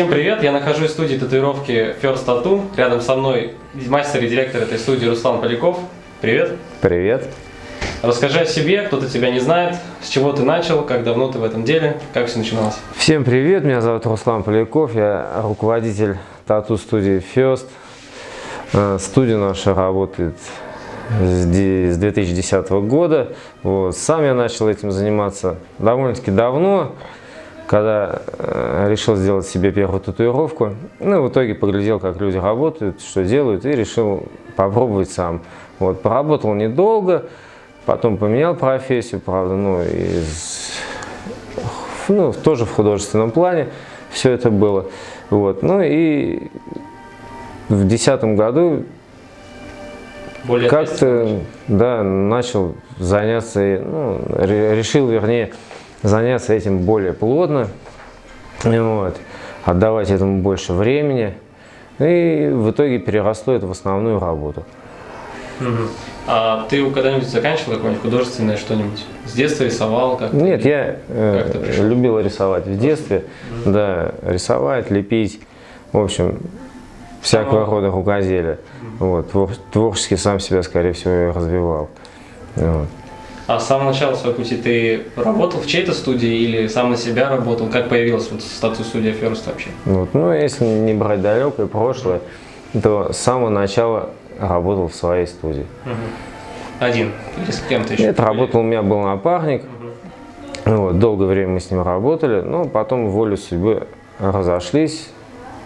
Всем привет! Я нахожусь в студии татуировки First Tattoo. Рядом со мной мастер и директор этой студии Руслан Поляков. Привет! Привет! Расскажи о себе, кто-то тебя не знает, с чего ты начал, как давно ты в этом деле, как все начиналось. Всем привет, меня зовут Руслан Поляков, я руководитель тату-студии First. Э, студия наша работает с 2010 года. Вот. Сам я начал этим заниматься довольно-таки давно, когда э, решил сделать себе первую татуировку. Ну, в итоге поглядел, как люди работают, что делают, и решил попробовать сам. Вот. Поработал недолго, потом поменял профессию, правда, ну, из, ну, тоже в художественном плане все это было. Вот. Ну и в 2010 году как-то да, начал заняться, ну, решил, вернее, заняться этим более плотно, вот, отдавать этому больше времени. И в итоге переросло это в основную работу. Угу. А ты когда-нибудь заканчивал какое-нибудь художественное что-нибудь? С детства рисовал? Как Нет, я э, любил рисовать в детстве. Угу. Да, рисовать, лепить. В общем, всякого Самого. рода рукоделия. Угу. Вот, творчески сам себя, скорее всего, развивал. Вот. А с самого начала своего пути ты работал в чьей-то студии или сам на себя работал? Как появилась вот статус студия First вообще? Вот, ну, если не брать далекое прошлое, то с самого начала работал в своей студии. Угу. Один или с кем-то еще? Нет, работал, у меня был напарник. Угу. Вот, долгое время мы с ним работали, но потом волю судьбы разошлись,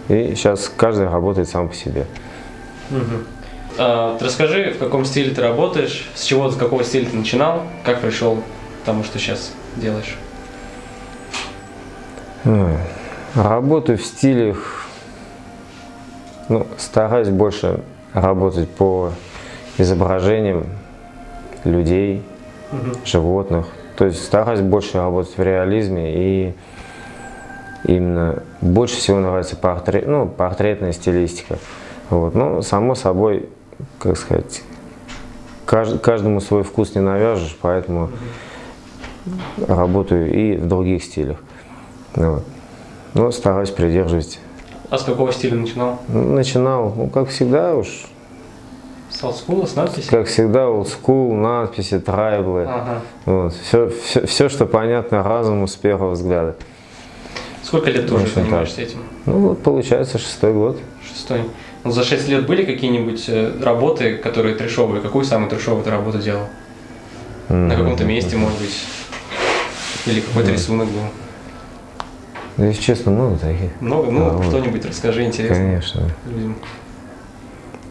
и сейчас каждый работает сам по себе. Угу. А, расскажи, в каком стиле ты работаешь, с чего, с какого стиля ты начинал, как пришел к тому, что сейчас делаешь? Работаю в стилях, ну, стараюсь больше работать по изображениям людей, угу. животных. То есть стараюсь больше работать в реализме и именно больше всего нравится портрет, ну, портретная стилистика. Вот. Но, само собой, как сказать, кажд, каждому свой вкус не навяжешь, поэтому работаю и в других стилях. Вот. Но стараюсь придерживать. А с какого стиля начинал? Начинал, ну, как всегда уж. С олдскула, с надписью? Как всегда, олдскул, надписи, трайблы. Ага. Вот. Все, все, все, что понятно разуму с первого взгляда. Сколько лет ты уже занимаешься этим? Ну, вот получается шестой год. Шестой. Ну, за 6 лет были какие-нибудь э, работы, которые трешовые? Какую самую трешовую ты работу делал? Mm -hmm. На каком-то месте, может быть? Или какой-то mm -hmm. рисунок был? Да, если честно, много таких. Много? Ну, а, что-нибудь расскажи, интересно. Конечно. Людям.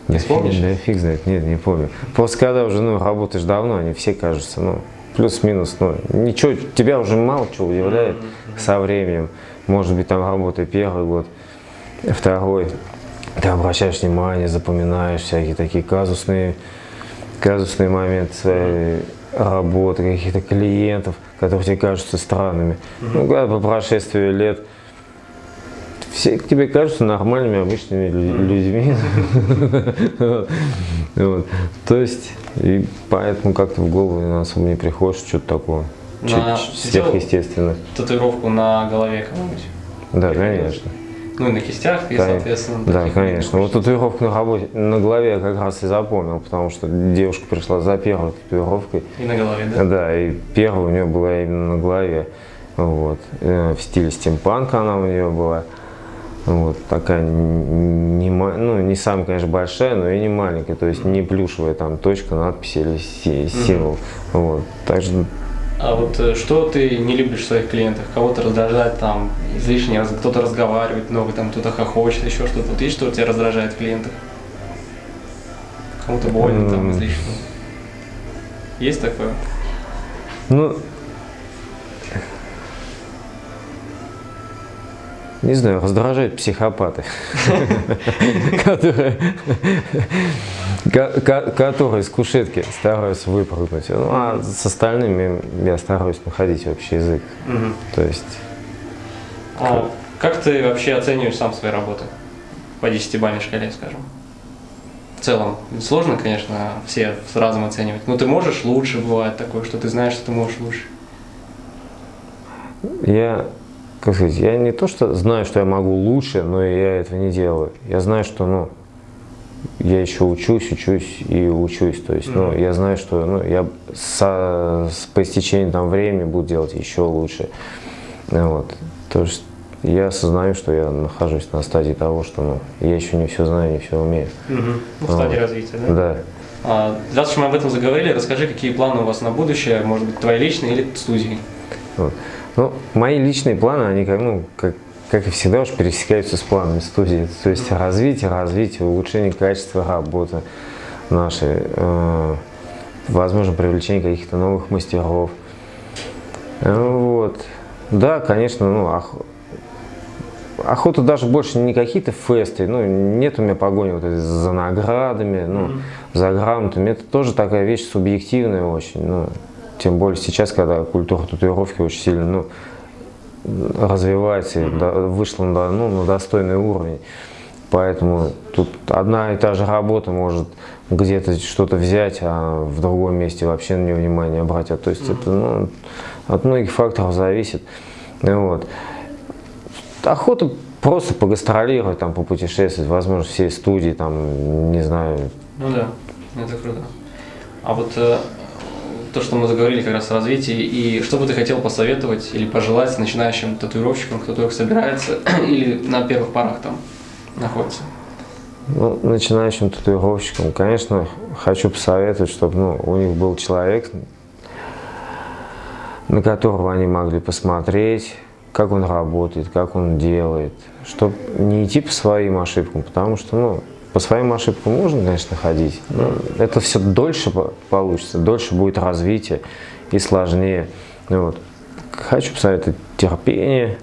Не да помнишь? Да фиг знает, нет, не помню. Просто когда уже ну, работаешь давно, они все кажутся, ну, плюс-минус, ну, ничего, тебя уже мало чего удивляет mm -hmm. со временем. Может быть, там работает первый год, второй ты обращаешь внимание, запоминаешь всякие такие казусные, казусные моменты своей работы, каких-то клиентов, которые тебе кажутся странными. Mm -hmm. Ну, когда по прошествии лет все тебе кажутся нормальными, обычными людьми. То есть, и поэтому как-то в голову особо не приходит что-то такое сверхъестественное. Татуировку на голове кому-нибудь? Да, конечно. Ну и на кистях, и, соответственно. Да, конечно. Вот татуировку на, работе, на голове я как раз и запомнил, потому что девушка пришла за первой татуировкой. И на голове, да? Да, и первая у нее была именно на голове. Вот. Э, в стиле стимпанка она у нее была. Вот, такая не, ну, не самая, конечно, большая, но и не маленькая, то есть не плюшевая там точка, надпись или символ. Mm -hmm. Вот. Также а вот э, что ты не любишь в своих клиентах? Кого-то раздражает там излишне, кто-то разговаривает много, там кто-то хохочет, еще что-то. Вот есть, что тебя раздражает в клиентах? Кому-то больно там излишне? Есть такое? Ну, не знаю, раздражают психопаты, которые которые с кушетки стараются выпрыгнуть. Ну, а с остальными я стараюсь находить общий язык. Угу. То есть... А как ты вообще оцениваешь сам свои работы? По десятибалльной шкале, скажем. В целом, сложно, конечно, все сразу оценивать. Но ты можешь лучше, бывает такое, что ты знаешь, что ты можешь лучше. Я как сказать, я не то, что знаю, что я могу лучше, но я этого не делаю. Я знаю, что, ну, я еще учусь, учусь и учусь. То есть, ну, я знаю, что ну, я со, с, по истечению там, времени буду делать еще лучше. Вот. То есть я осознаю, что я нахожусь на стадии того, что ну, я еще не все знаю, не все умею. Угу. В стадии Вот. развития, да? Да. А, раз уж мы об этом заговорили, расскажи, какие планы у вас на будущее, может быть, твои личные или студии? Вот. Ну, мои личные планы, они как, ну, как, как и всегда уж пересекаются с планами студии. То есть развитие, развитие, улучшение качества работы нашей, э, возможно, привлечение каких-то новых мастеров. Э, Вот. Да, конечно, ну, ох- охота даже больше не какие-то фесты, ну, нет у меня погони вот за наградами, ну, за грамотами. Это тоже такая вещь субъективная очень, ну, тем более сейчас, когда культура татуировки очень сильно, ну, развивается, и до- вышла на, ну, на достойный уровень. Поэтому тут одна и та же работа может где-то что-то взять, а в другом месте вообще на нее внимание обратят. То есть это ну, от многих факторов зависит. Вот. Охота просто погастролировать, там, попутешествовать, возможно, всей студии, там, не знаю, Ну да, это круто. А вот э, то, что мы заговорили как раз о развитии, и что бы ты хотел посоветовать или пожелать начинающим татуировщикам, кто только собирается или на первых порах там находится? Ну, начинающим татуировщикам, конечно, хочу посоветовать, чтобы ну, у них был человек, на которого они могли посмотреть, как он работает, как он делает, чтобы не идти по своим ошибкам, потому что, ну, по своим ошибкам можно, конечно, ходить, но это все дольше по- получится, дольше будет развитие и сложнее. Ну Вот. Хочу посоветовать терпение,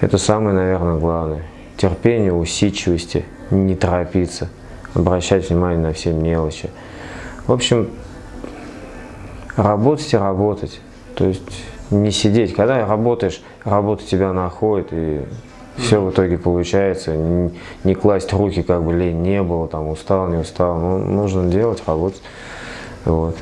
это самое, наверное, главное. Терпение, усидчивости, не торопиться, обращать внимание на все мелочи. В общем, работать и работать. То есть не сидеть. Когда работаешь, работа тебя находит, и все в итоге получается. Не, не класть руки, как бы лень не было, там устал, не устал. Ну, нужно делать, работать. Вот.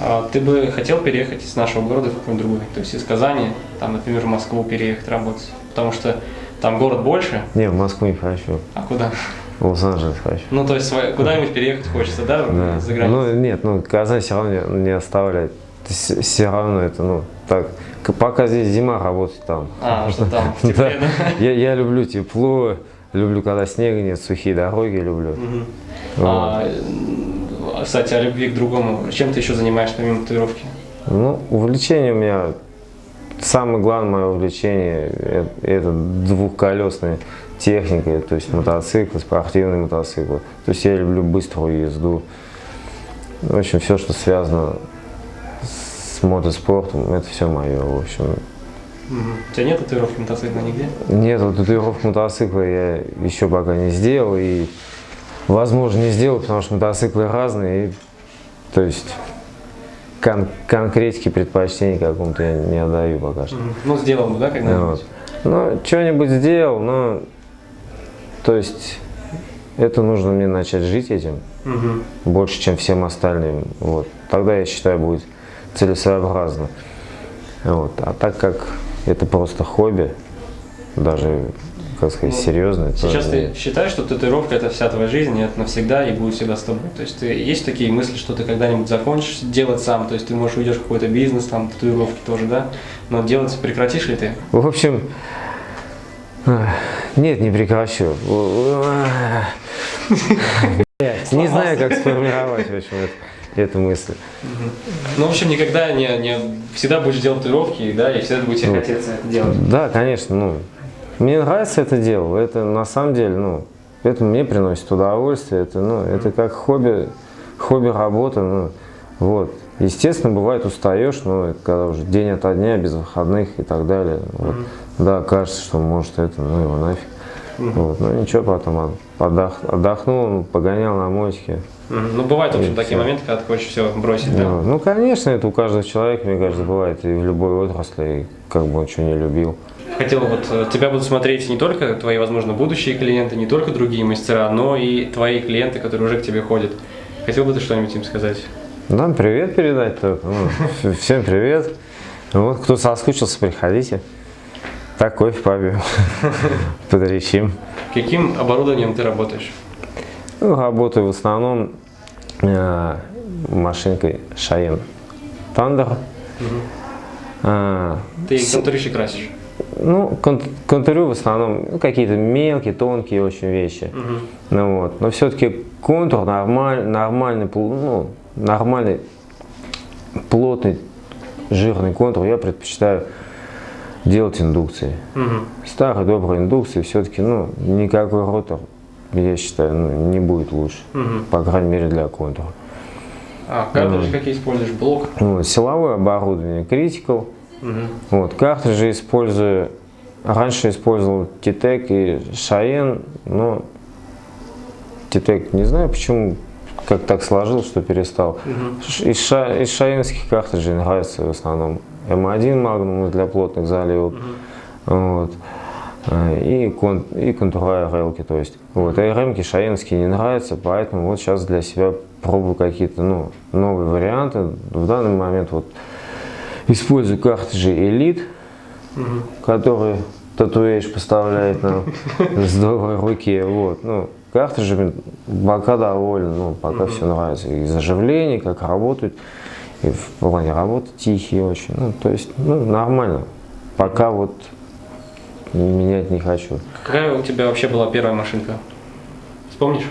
А ты бы хотел переехать из нашего города в какой-нибудь другой, то есть из Казани, там, например, в Москву переехать работать, потому что там город больше, Не, в Москву не хочу, а куда? в Лос-Анджелес хочу. Ну, то есть куда-нибудь переехать хочется, да, Да. за границу? Ну, нет, ну, Казань все равно не, не оставляет. Все равно это, ну, так, пока здесь зима, работать там. А, что там, в Да. тепле, да? Я, я люблю тепло, люблю, когда снега нет, сухие дороги люблю. Мгм. А, м, кстати, о любви к другому. Чем ты еще занимаешься помимо татуировки? Ну, увлечение у меня, самое главное мое увлечение, э- это двухколесная техника, то есть мотоциклы, спортивные мотоциклы. То есть я люблю быструю езду. В общем, все, что связано с мотоспортом, это все мое. В общем, Мгм. У тебя нет татуировки мотоцикла нигде? нет, вот татуировку мотоцикла я еще пока не сделал и, возможно, не сделал, потому что мотоциклы разные. И, то есть кон- конкретики предпочтений какому-то я не отдаю пока что. Мгм. Ну, сделал бы, да, когда-нибудь? Вот. Ну, что-нибудь сделал, но, то есть, это нужно мне начать жить этим Мгм. больше, чем всем остальным. Вот. Тогда, я считаю, будет целесообразно. Вот. А так как это просто хобби, даже, как сказать, серьезное, то Сейчас нет. ты считаешь, что татуировка это вся твоя жизнь, и это навсегда и будет всегда с тобой. То есть ты, есть такие мысли, что ты когда-нибудь закончишь делать сам, то есть ты, может, уйдешь в какой-то бизнес, там, татуировки тоже, да? Но делать прекратишь ли ты? В общем, нет, не прекращу. Не знаю, как сформировать, в общем, это- эту мысль. Ну, в общем, никогда не, не всегда будешь делать татуировки, да, и всегда будет тебе Ну. хотеться это делать. Да, конечно, ну, мне нравится это дело, это на самом деле, ну, это мне приносит удовольствие, это, ну, это как хобби, хобби работа, ну, вот. Естественно, бывает устаешь, но это когда уже день ото дня, без выходных и так далее, вот. Да, кажется, что может это, ну его нафиг. Вот. Ну ничего, потом отдох- отдохнул, погонял на мотике. Мгм. Ну, бывают, в общем, такие всё. моменты, когда ты хочешь все бросить, да? Ну, ну, конечно, это у каждого человека, мне кажется, бывает и в любой отрасли, и как бы он что не любил. Хотел вот, э, тебя будут смотреть не только твои, возможно, будущие клиенты, не только другие мастера, но и твои клиенты, которые уже к тебе ходят. Хотел бы ты что-нибудь им сказать? Нам привет передать только. Ну, всем привет. Вот, кто соскучился, приходите. Так, кофе попьем, подречим. Каким оборудованием ты работаешь? Ну, работаю в основном э, машинкой Cheyenne Thunder. А, Ты контуришь и красишь. ну, кон- контурю в основном ну, какие-то мелкие, тонкие очень вещи. Ну, вот. Но все-таки контур нормаль, нормальный, ну, нормальный, плотный, жирный контур я предпочитаю делать индукцией. Мгм. Старой доброй индукции все-таки, ну, никакой ротор, я считаю, ну, не будет лучше. Мгм. По крайней мере для контура. А картриджи какие используешь? Блок? Вот, силовое оборудование Critical. Мгм. Вот, картриджи использую, раньше использовал Titec и Cheyenne, но Titec не знаю почему, как так сложилось, что перестал. Ш- Из, ша, из шаенских картриджей нравится в основном М1 Magnum для плотных заливок. Вот. А, И, кон, и контура релки, то есть. Вот. А РМки шаенские не нравятся, поэтому вот сейчас для себя пробую какие-то ну, новые варианты. В данный момент вот использую картриджи Elite, Мгм. которые Татуэйш поставляет нам с доброй руки. Вот. Ну, картриджами пока доволен, ну, пока все нравится. И заживление, как работают, и в плане работы тихие очень. Ну, то есть, ну, нормально. Пока вот менять не хочу. Какая у тебя вообще была первая машинка? Вспомнишь?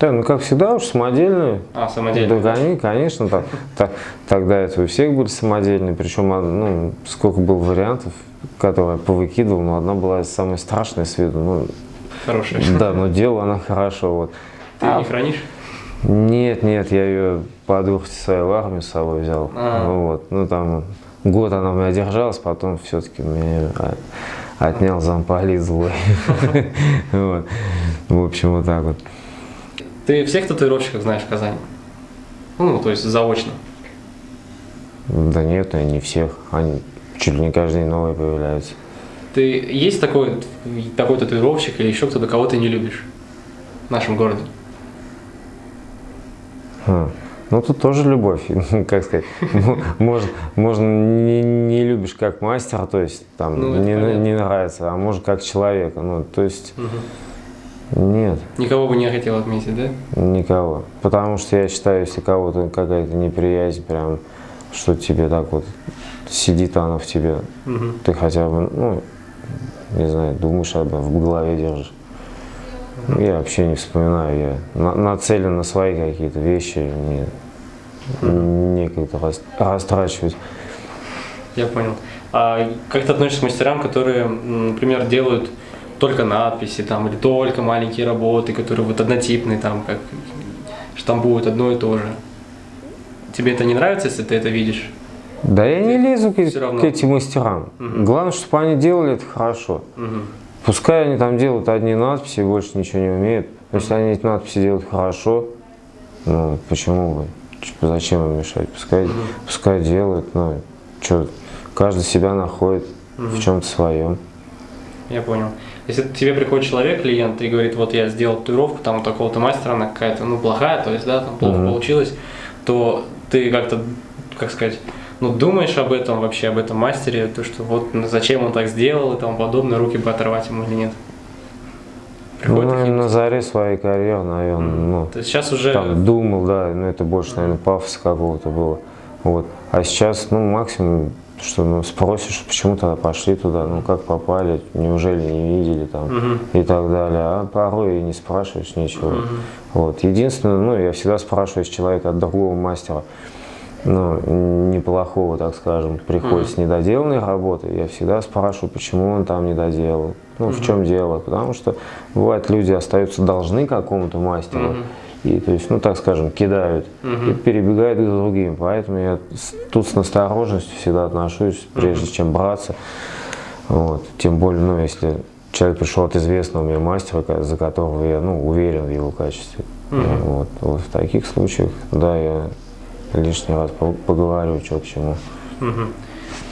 Да, ну как всегда уж самодельные. А, самодельная. Да, они, конечно, так, так- тогда это у всех были самодельные, причем а, ну, сколько было вариантов, которые я повыкидывал, но одна была самая страшная с виду. Ну, Хорошая. да, но делала она хорошо. Вот. Ты А, не хранишь? Нет, нет, я ее по дурости своей в армию с собой взял. А. Ну, вот, ну там год она у меня держалась, потом все-таки меня а, отнял замполит злой. Вот. В общем, вот так вот. Ты всех татуировщиков знаешь в Казани? Ну, то есть заочно. Да нет, не всех. Они чуть ли не каждый день новые появляются. Ты есть такой, такой татуировщик или еще кто-то, кого ты не любишь в нашем городе? А, Ну, тут тоже любовь, как сказать. Может, можно не, не любишь как мастера, то есть там Ну, не, понятно. не нравится, а может как человека. Ну, то есть нет, Никого бы не хотел отметить, да? никого. Потому что я считаю, если кого-то какая-то неприязнь, прям, что тебе так вот сидит она в тебе, Мгм. ты хотя бы, ну, не знаю, думаешь об этом, в голове держишь. Я вообще не вспоминаю, я на- нацелен на свои какие-то вещи, не, некогда рас- растрачивать. Я понял. А как ты относишься к мастерам, которые, например, делают только надписи там или только маленькие работы, которые вот однотипные, там как штампуют одно и то же? Тебе это не нравится, если ты это видишь? Да я не лезу к, к этим мастерам. Главное, чтобы они делали это хорошо. Мгм. Пускай они там делают одни надписи, больше ничего не умеют. Если они эти надписи делают хорошо, ну почему бы? Типа, зачем им мешать? Пускай, пускай делают, ну что, каждый себя находит в чем-то своем. Я понял. Если к тебе приходит человек, клиент, и говорит, вот я сделал татуировку, там у такого-то мастера, она какая-то, ну, плохая, то есть, да, там плохо Мгм. получилось, то ты как-то, как сказать, ну, думаешь об этом вообще, об этом мастере, то, что вот ну, зачем он так сделал и тому подобное, руки бы оторвать ему или нет? Ну, такие наверное, на заре своей карьеры, наверное, ну, То есть сейчас уже... там думал, да, но это больше, наверное, пафоса какого-то было. Вот. А сейчас, ну, максимум, что ну, спросишь, почему тогда пошли туда, ну, как попали, неужели не видели там Мгм. и так далее. А порой и не спрашиваешь ничего. Вот. Единственное, ну, я всегда спрашиваю с человека от другого мастера, ну, неплохого, так скажем, приходит с недоделанной работы, я всегда спрашиваю, почему он там не доделал, ну, в чем дело, потому что бывает люди остаются должны какому-то мастеру, и, то есть, ну, так скажем, кидают и перебегают к другим, поэтому я тут с настороженностью всегда отношусь, прежде чем браться, вот, тем более, ну, если человек пришел от известного мне мастера, за которого я, ну, уверен в его качестве, Я вот, вот в таких случаях, да, я лишний раз по- поговорю, что к чему. Мгм.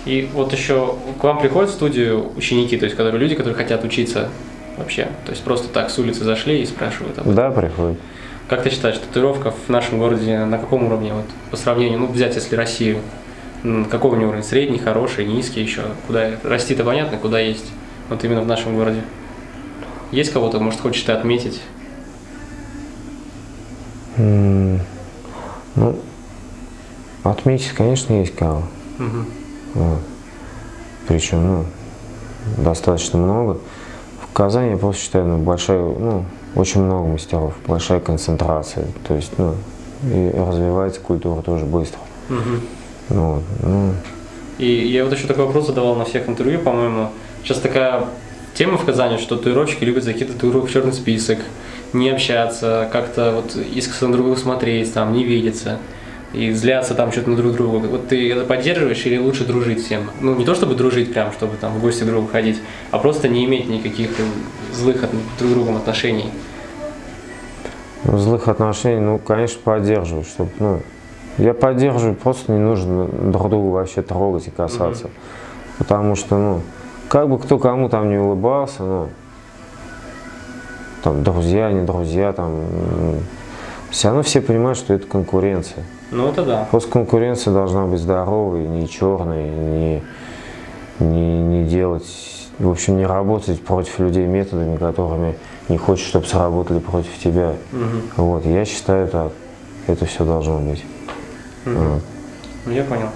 И вот еще к вам приходят в студию ученики, то есть которые люди, которые хотят учиться вообще, то есть просто так с улицы зашли и спрашивают об этом. Да, приходит. Как ты считаешь, татуировка в нашем городе на каком уровне, вот, по сравнению, ну, взять, если Россию, какой у него уровень? Средний, хороший, низкий еще? Куда расти-то понятно, куда есть? Вот именно в нашем городе. Есть кого-то, может, хочешь ты отметить? Ну, отметить, конечно, есть кого. Мгм. Вот. Причем, ну, достаточно много. В Казани я просто считаю, ну, большая, ну, очень много мастеров, большая концентрация. То есть, ну, и развивается культура тоже быстро. Ну, вот, ну, И я вот еще такой вопрос задавал на всех интервью, по-моему. Сейчас такая тема в Казани, что татуировщики любят закидывать татуировок в черный список, не общаться, как-то вот искоса на друг друга смотреть, там, не видеться. И зляться там что-то на друг друга. Вот ты это поддерживаешь или лучше дружить всем? Ну, не то чтобы дружить прям, чтобы там в гости к другу ходить, а просто не иметь никаких злых от, друг другом отношений. ну, злых отношений, ну, конечно, поддерживаю, чтобы, ну, я поддерживаю, просто не нужно друг друга вообще трогать и касаться. Потому что, ну, как бы кто кому там не улыбался, ну, там, друзья, не друзья, там, все равно все понимают, что это конкуренция. Ну, это да. Просто конкуренция должна быть здоровой, не черной, не, не, не делать, в общем, не работать против людей методами, которыми не хочешь, чтобы сработали против тебя. Мгм. Вот, я считаю так, это все должно быть. Вот. Ну, я понял.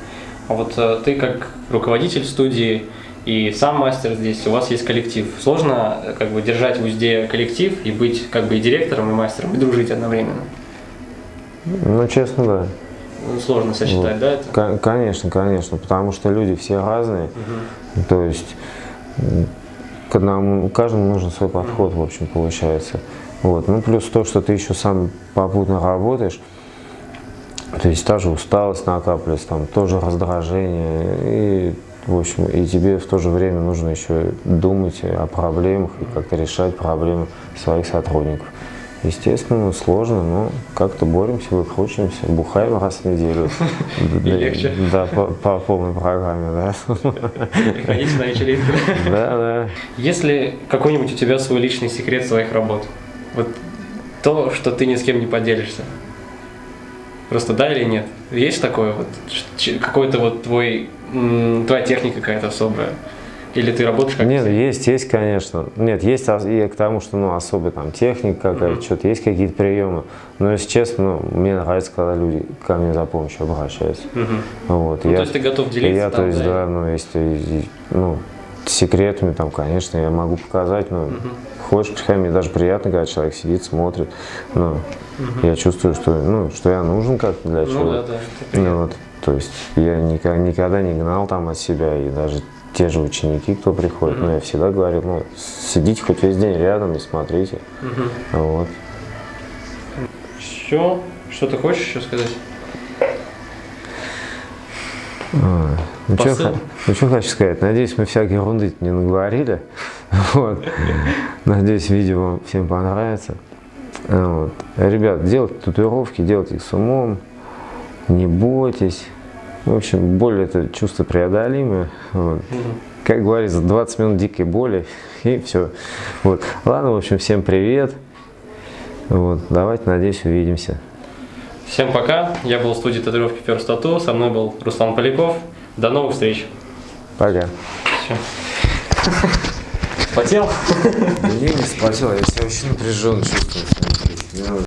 А вот э, ты как руководитель студии и сам мастер здесь, у вас есть коллектив. Сложно э, как бы держать в узде коллектив и быть как бы и директором, и мастером, и дружить одновременно? Ну, честно, да. Ну, Сложно сочетать, Вот. да, это? Ко- Конечно, конечно, потому что люди все разные, то есть к одному, каждому нужен свой подход, в общем, получается. Вот. Ну, плюс то, что ты еще сам попутно работаешь, то есть та же усталость накапливается, там тоже раздражение, и, в общем, и тебе в то же время нужно еще думать о проблемах и как-то решать проблемы своих сотрудников. Естественно, сложно, но как-то боремся, выкручиваемся, бухаем раз в неделю. И легче. Да, по, по полной программе, да. Приходите на вечеринку. Да, да. Есть ли какой-нибудь у тебя свой личный секрет своих работ? Вот то, что ты ни с кем не поделишься. Просто да или нет? Есть такое вот? Какой-то вот твой, твоя техника какая-то особая? Или ты работаешь как Нет, есть, есть, конечно. Нет, есть и к тому, что ну, особая там техника какая-то, что-то, есть какие-то приемы. Но, если честно, ну, мне нравится, когда люди ко мне за помощью обращаются. Мгм. Вот, Ну, я, то есть ты готов делиться Я, там, то есть, да, да, ну, если, ну, секретами там, конечно, я могу показать, но хочешь, приходи, мне даже приятно, когда человек сидит, смотрит, ну, я чувствую, что, ну, что я нужен как-то для Ну чего-то. да, да. это Ну, вот, то есть я никогда, никогда не гнал там от себя, и даже те же ученики, кто приходит, ну, я всегда говорил, ну, сидите хоть весь день рядом и смотрите. Мгм. Вот. Еще? Что ты хочешь еще сказать? А, ну, что, ну, что хочу сказать, надеюсь, мы всякой ерунды не наговорили. Вот. Надеюсь, видео вам всем понравится. Вот. Ребят, делайте татуировки, делайте их с умом, не бойтесь. В общем, боль это чувство преодолимое. Вот. Как говорится, 20 минут дикой боли и все. Вот. Ладно, в общем, всем привет. Вот. Давайте, надеюсь, увидимся. Всем пока. Я был в студии татуировки First Tattoo. Со мной был Руслан Поляков. До новых встреч. Пока. Всё. Потел? Я не спасибо, я себя очень напряженно чувствую.